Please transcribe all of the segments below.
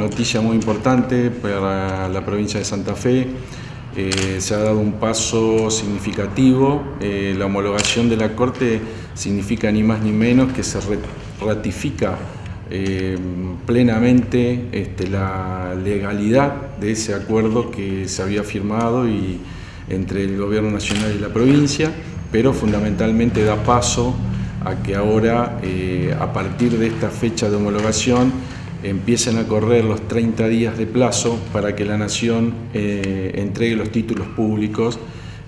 noticia muy importante para la provincia de Santa Fe. Eh, se ha dado un paso significativo. Eh, la homologación de la Corte significa ni más ni menos que se ratifica eh, plenamente este, la legalidad de ese acuerdo que se había firmado y, entre el Gobierno Nacional y la provincia, pero fundamentalmente da paso a que ahora, a partir de esta fecha de homologación, empiecen a correr los 30 días de plazo para que la Nación eh, entregue los títulos públicos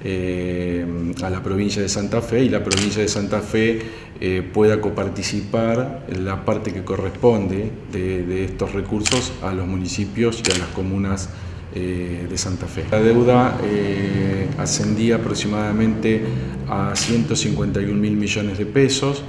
eh, a la provincia de Santa Fe y la provincia de Santa Fe eh, pueda coparticipar en la parte que corresponde de, estos recursos a los municipios y a las comunas de Santa Fe. La deuda ascendía aproximadamente a 151 mil millones de pesos,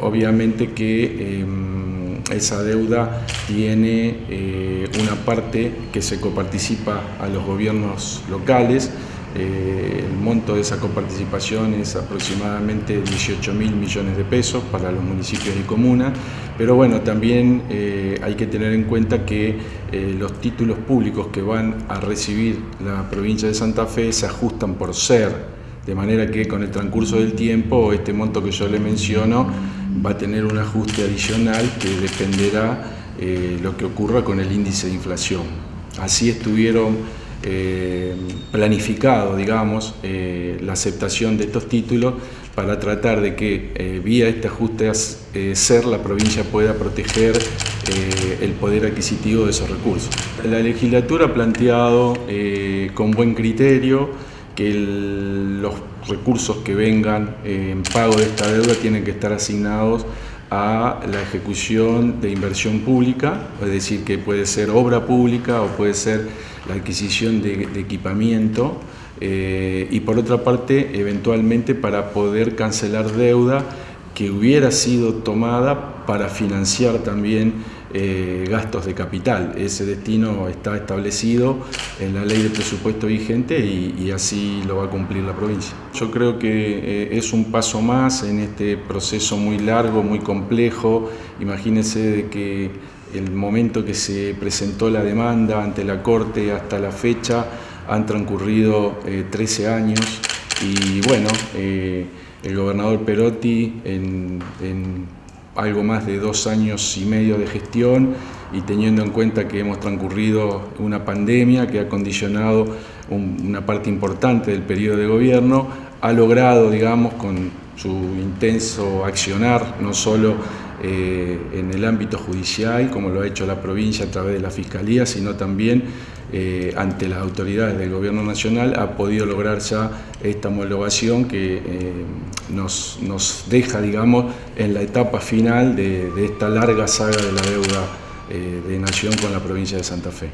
obviamente que em, esa deuda tiene eh, una parte que se coparticipa a los gobiernos locales, eh, el monto de esa coparticipación es aproximadamente 18 mil millones de pesos para los municipios y comunas, pero bueno, también eh, hay que tener en cuenta que los títulos públicos que van a recibir la provincia de Santa Fe se ajustan por ser, de manera que con el transcurso del tiempo este monto que yo le menciono va a tener un ajuste adicional que dependerá eh, lo que ocurra con el índice de inflación. Así estuvieron eh, planificado, digamos, eh, la aceptación de estos títulos para tratar de que eh, vía este ajuste ser la provincia pueda proteger el poder adquisitivo de esos recursos. La legislatura ha planteado con buen criterio que los recursos que vengan en pago de esta deuda tienen que estar asignados a la ejecución de inversión pública, es decir, que puede ser obra pública o puede ser la adquisición de, equipamiento, eh, y por otra parte, eventualmente para poder cancelar deuda que hubiera sido tomada para financiar también eh, gastos de capital. Ese destino está establecido en la ley de presupuesto vigente y, así lo va a cumplir la provincia. Yo creo que eh, es un paso más en este proceso muy largo, muy complejo. Imagínense de que el momento que se presentó la demanda ante la Corte hasta la fecha han transcurrido 13 eh, años y bueno, el gobernador Perotti en, algo más de dos años y medio de gestión y teniendo en cuenta que hemos transcurrido una pandemia que ha condicionado una parte importante del periodo de gobierno, ha logrado, digamos, con su intenso accionar, no solo eh, en el ámbito judicial, como lo ha hecho la provincia a través de la Fiscalía, sino también eh, ante las autoridades del Gobierno Nacional, ha podido lograr ya esta homologación que eh, nos, deja, digamos, en la etapa final de, esta larga saga de la deuda de Nación con la provincia de Santa Fe.